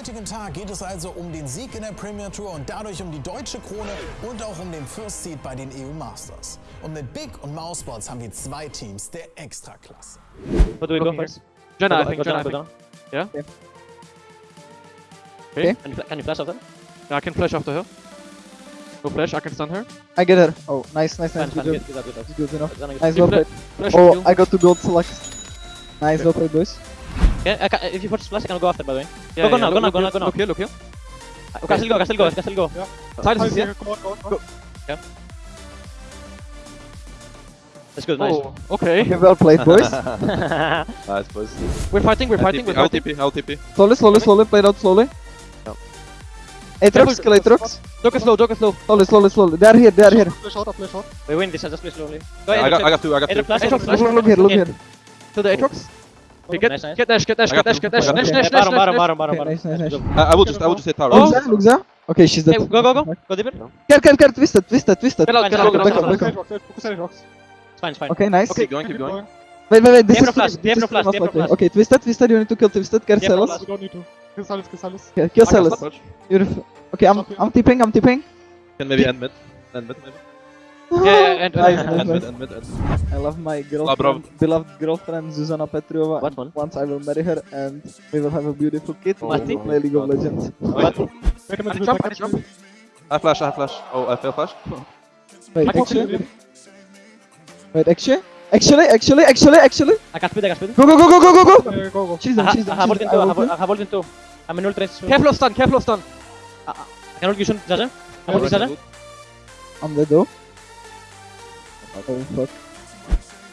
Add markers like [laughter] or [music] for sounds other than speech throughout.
heutigen Tag geht es also um den Sieg in der Premier Tour und dadurch um die deutsche Krone und auch um den First Seed bei den EU Masters. Und mit Big und Mousesports haben wir zwei Teams der Extraklasse. What do we go first? Jenna, I Go- think, go Jenna, I go think. Yeah? Okay. Okay. Can you, can you flash after? Yeah, I can flash after her. No flash, I can stun her. I get her. Oh, nice, nice, nice. Good, good, good, good, good. enough. Nice, well played. Oh. I got to gold select. Nice, well played, boys. Yeah, I ca- eh, if you put splash, I can go after, by the way. Yeah, go yeah, now, go look- now, go now, look go now. Look here, look here. Oh, I can still go, I can still go, I can still go. Silence is here. That's good, nice. Oh, okay. Okay, well played, boys. [laughs] [laughs] Nice, boys. We're fighting, we're fighting, we're I'll fighting. TP, I'll TP. slowly, slowly, slowly, played out slowly. Aatrox, kill Aatrox. Joker slow, Joker slow. Slowly, slowly, slowly. They are here, they are here. We win this, just play slowly. Go I got, I got two, I got two. Aatrox Aatrox flash. flash. Look, look here, look here. To the Aatrox. Okay, get, Nice, nice. get dash, get dash, I get dash, get dash, dash, dash, dash, Okay, will just, I will just hit tower. Oh. Look there. Okay, she's dead. Hey, go, go, go. Go deeper. Care, care, care, twisted, twisted, twisted. Get out, Back get up, out, get back out, up, get back up. It's fine, it's fine. Okay, nice. Keep going, keep going. Wait, wait, wait. This is no flash, this they have no is flash, most they have no likely. flash. Okay, twisted, twisted. You need to kill twisted. Care They have no Sylas. flash. don't need to. Kill Sylas, kill Sylas. Okay, kill I can Sylas. stop. Beautiful. Okay, I'm, I'm tipping, I'm tipping. Can maybe end mid. End mid, maybe. Yeah, yeah, and, Nice, and, nice, End nice. mid, end end. I love my bravo. girlfriend, beloved girlfriend Zuzana Petrova. What one? Once I will marry her and we will have a beautiful kid. Oh, What? Play League of Legends. What? Back him I into jump, back I jump. I flash, I flash. Oh, I fail flash. Wait, I actually, wait, actually, actually, actually, actually, actually. I can speed, I can speed. Go, go, go, go, go, go, go. Yeah, go, go. She's I done, ha- she's I done. have she's ult in two, I I have will I have ult in two. I'm in ultra range. Careful of stun, careful of stun. I can ult you should, Jaja. I'm ulting Jaja. I'm dead though. Oh fuck.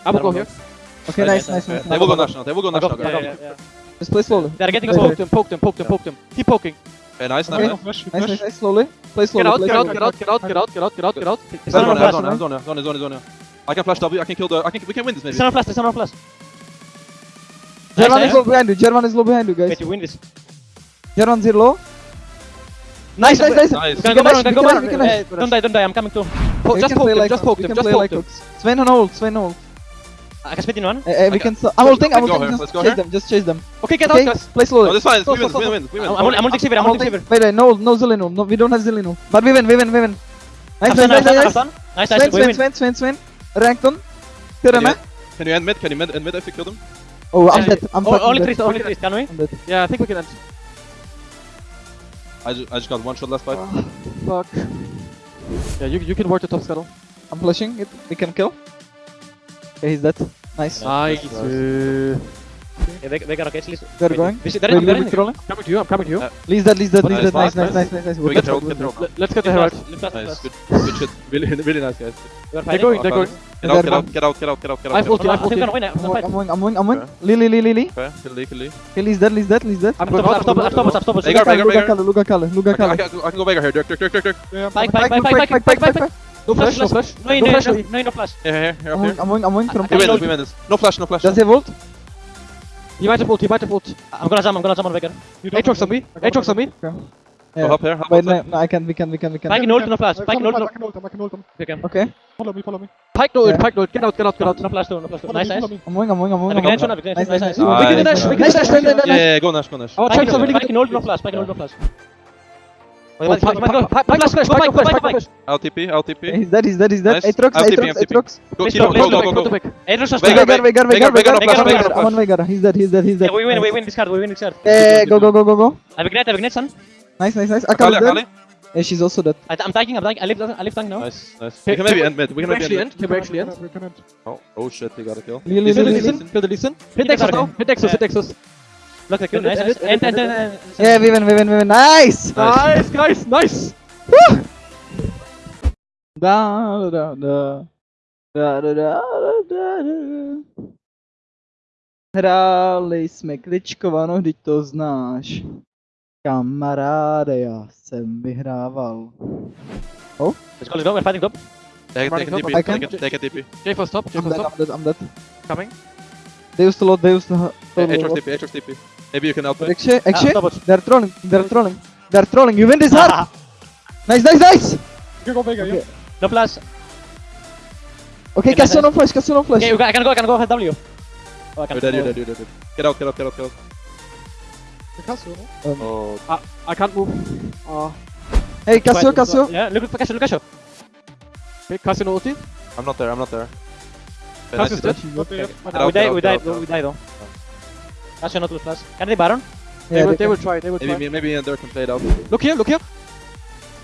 I will go here. Okay, Nice, nice, nice, nice, nice. They will go national, they will go national, Yeah, guys. yeah, yeah. Just play slowly. They are getting Wait, us Poke them, poke them, poke them, poke them. Keep poking. Okay, nice, Okay. nice. Nice, flash. nice, nice. Slowly. Play Get out, get out, get out, get out, get out, get out, get out, get out. It's Zone, on zone, flash. zone, zone, zone, zone, zone. I can flash W, I can kill the, I can, we can win this maybe. It's flash, it's flash. German is eh? low behind you. German is low behind you, guys. Wait, you win this. German zero low. Nice, nice, eh? nice. Nice. You can can go back, you can go back. dash, we can Don't die, don't die, I'm coming too. Po- Just poke play them, like just poke we them, just poke like them. Sven on ult, Sven on ult. I can speed in one. Eh, eh, we can. can- I'm ulting, I'm Let's ulting. Just go chase here. them, just chase them. Okay, get out, guys. play No, slowly. this is fine, Stop, we win, stop, we win, we win. I'm I'm ulting Xavier, I'm I'm ulting ulting. Xavier. Wait, wait, no, no Zelino. No, we don't have Zelino. But we win, we win, we win. Nice, Have nice, done, nice, have done, nice. have done. Nice, Sven, nice, we Sven, win. Sven, Sven, Sven. Rankton. Can Kurana. you, can you end mid? Can you mid, end mid if you kill them? Oh, I'm Yeah, dead. I'm Oh, fucking Only dead. three, only three, can we? I'm dead. Yeah, I think we can end. [sighs] I just, I just got one shot last fight. [sighs] Fuck. Yeah, you, you can work the top scuttle. I'm flashing it. We can kill. Okay, he's dead. Nice. Nice. Uh, Yeah, they, they got okay, please. They're going. We see, they're Wait, in, they're we're in. controlling. coming to you, I'm coming to you. Uh, Lee's dead, Lee's dead, Lee's Nice, dead. Nice, nice, nice, nice, nice, nice. We We're get good. rolled, We're get good. rolled. Let- Let's get the Rift Herald. flash, lift flash, lift Nice, flash. good, good shit. Really, really nice guys. We are They're fighting. going, they're going. Get out, get out, get out, get out, get out, get out. I've get out. ulti, I've I think we're ulti. gonna win it. I'm I'm gonna fight. going, I'm going, I'm going. Okay. Lee, Lee, Lee, Lee, Lee. Okay, kill Lee, kill Lee. Okay, Lee's dead, Lee's dead, Lee's dead. I'm I've going stopped, out. I've stopped, I've stopped, I've stopped. Hey, guard, Luca Veigar, Kalle, Luca I can, I Kalle. can, I can go Veigar here. Dirk, Dirk, Dirk, Dirk, Dirk. Pyke, pike, pike, pike, pike, pike, pike, pike. No flash, no flash. No, no, No no, flash. no, no, no flash. Here, here, here, up I'm here. going, I'm going, I'm going from We win this, we win this. No flash, no flash. Does he have ult? He might have ult, he might have ult. I'm gonna jump, I'm gonna jump on Veigar. You don't Aatrox have on me, Aatrox on me. Go Yeah. up here, up Wait, no, outside. no, I can, we can, we can, we can. Pyke in ult, no flash. Pyke in can ult, ult no him, I can ult him, I can ult him. Okay. Okay, Follow me, follow me. Pyke no ult, Yeah. pike no ult. Get out, get out, get out. No flash too, no flash too. Follow Nice, me, nice. follow me. I'm going, I'm going, I'm going. Have a I'm grenade, going. have a grenade. Nice, nice, nice. Nice. We can dash, we can Nice, dash, nice, nice, nice, Yeah, nice. yeah, yeah, go Nash, go Nash. Oh, Pyke check in some, we Pyke can. in ult, no flash. Pyke in ult, no flash. Oh, Pyke, Pyke, Pyke, Pyke, Pyke, flash, flash, Go Pyke, back, go flash, back, Pyke, go back. flash. I'll TP, I'll TP. He's dead, he's dead, he's dead. Nice. Aatrox, I'll TP, Aatrox, I'll TP. Aatrox. Go, Please kill him, stop, go, please go, stop, go, Go to go. pick. Aatrox just Veigar, play. Veigar, Veigar, Veigar, Veigar, Veigar. no flash, I'm Veigar, no on flash. Veigar, he's dead, he's dead, he's dead. Yeah, we win, we win this card, we win this card. Eh, go, go, go, go, go. I have a grenade, I have a grenade, son. Nice, nice, nice. Akali, Akali dead. Akali. Yeah, she's also dead. I, I'm tanking, I'm tanking. I live, I live tank now. Nice, nice. Okay, We can maybe can end mid. We Can can we maybe actually end end? Can we actually end? We can end. Oh, oh shit, he got a kill. Lee, Lee, Kill the Lee, Lee. Leeson, kill the Lee Sin. Hit Kill Nexus the now, guard. hit Nexus, hit Nexus. Look, the kill, nice, End nice. it, end And, end and, and. Yeah, we win, we win, we win. Nice! Nice, guys, nice. Da, da, da. Da, da, da, da, da. Hráli jsme kličkovanou, vždyť to znáš. Kamaráde, já jsem vyhrával. Let's go, let's go, we're fighting top. Take, take a Running TP, top, I can- take a, take a TP. J for stop, J I'm for dead, stop. I'm dead, I'm dead. Coming. They used to load, they used to... ha- Hey, to Aatrox load. TP, Aatrox TP. Maybe you can help me. Actually, Ah, actually, stop it. they're trolling, they're trolling. They're trolling, you win this hard! [laughs] Nice, nice, nice! You can go Veigar, yeah? No flash. Okay, Okay, Castle nice. on flash, Castle on flash. Okay, you can- I can go, I can go, I have W. Oh, I You're can dead, you're dead, you're dead. Get out, get out, get out, get out. Picasso, no? Oh, I can't move. Uh, Hey, Cassio, Cassio. Yeah, look at Cassio, look at Cassio. okay, Cassio no ulti. I'm not there, I'm not there. Okay, Cassio's nice, dead. Not there yet. Get we out, die, get we out, die, get out, we get die though. Cassio not lose flash. Can they Baron? They Yeah, will, they they will try, they will try. Maybe, maybe me and can play it out. Look here, look here.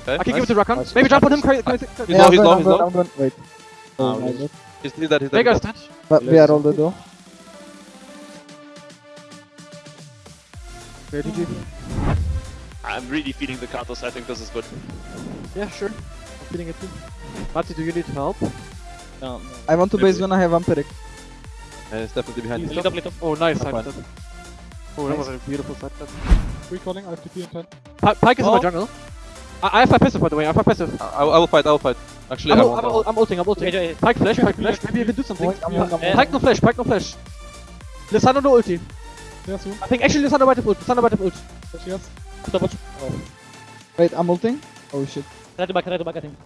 Okay, I can nice. give it to Rakan. Nice. Maybe jump on him. Cra- cra- He's cra- Yeah, low, I'm he's going, low, he's going, low. I'm. Wait. Oh, my he's- God. He's, he's dead, he's dead. Vega's he's dead. dead. But we are all dead though. Okay, GG. I'm really feeling the counters. I think this is good. Yeah, sure. I'm feeling it too. Mati, do you need help? No, no. I want to base when I have Vampiric. Yeah, he's definitely behind Lead you. up, lead. Oh, nice. That's Side fine. step. Oh, that was a beautiful side step. Recalling, I have TP in 10. Pi- Pyke is in Oh. my jungle. I, I have my passive by the way. I have my passive. I, I will fight, I will fight. Actually, I'm, I ul- won't. I'm, I ul- I'm ulting. I'm Wait, ulting. wait, Pyke flash. Pyke flash. Maybe you can do something. I'm going, I'm. Pyke no flash. Pyke no flash. Lissandra no ulti. Yeah, soon. I think actually Lissandra might have ult. Lissandra might have ult. Yes, yes. Double. Oh. Wait, I'm ulting. Oh shit. Try to back, try to back, I think.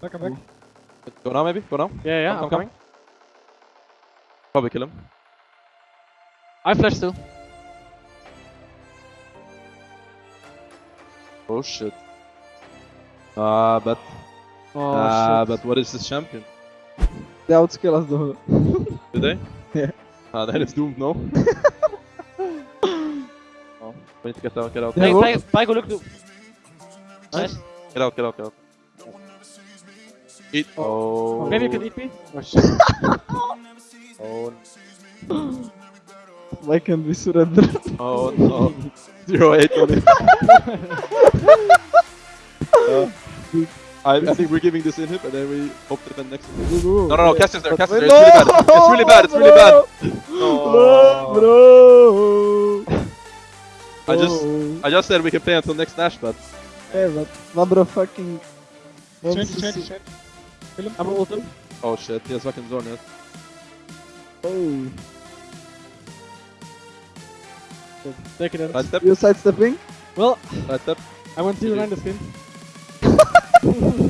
Back, I'm back. Go now, maybe? Go now? Yeah, yeah. Come, I'm come, coming. Probably kill him. I flash still. Oh shit. Ah, but. Oh ah, shit. but what is this champion? They outskill us though. Do they? [laughs] Yeah. Ah, then it's doomed, no? [laughs] oh, we need to get out, get out. Yeah, Pyke, well- Pyke, Pyke, look to. Nice. Get out, get out, get out. Eat. Oh. Maybe you can eat me. Oh shit. [laughs] Oh, Why can't we surrender? oh no. Zero eight on it. [laughs] Uh, I, I think we're giving this inhib and then we hope that the next. No, no, no, Cassius there, Cassius there. It's really bad. It's really bad. It's really bad. No. Bro. I just. I just said we can play until next Nash, but Yeah, but Vabro fucking. Change, change, change. I'm ult him. oh shit, he has fucking zone yet. Oh. So take it in. Sidestep. You sidestepping? Well, sidestep. I went zero line the skin. [laughs]